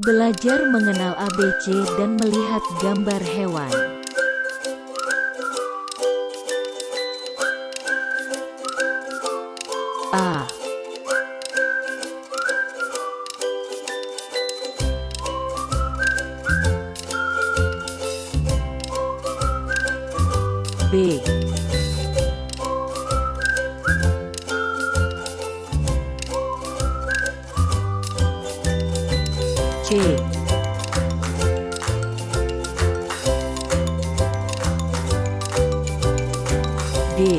Belajar mengenal ABC dan melihat gambar hewan. A B trề để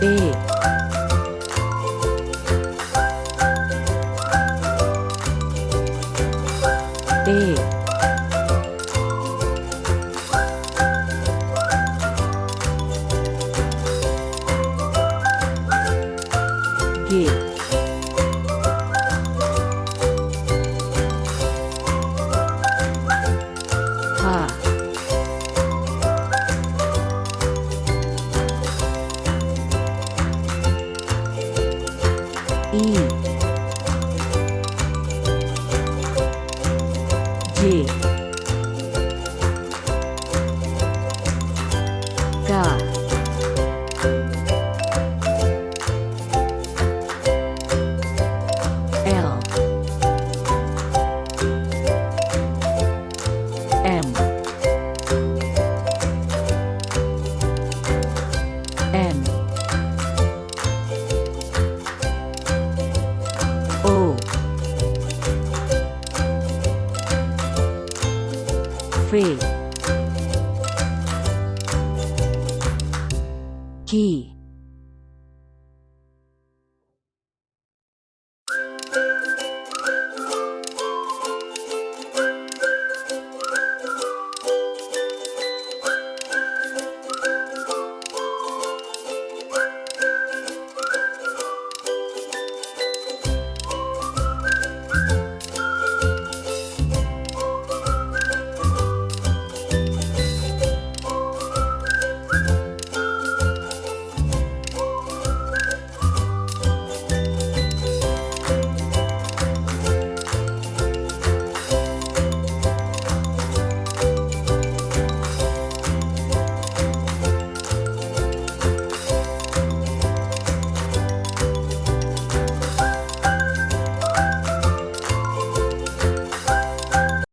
để để H I. J. K free. Key.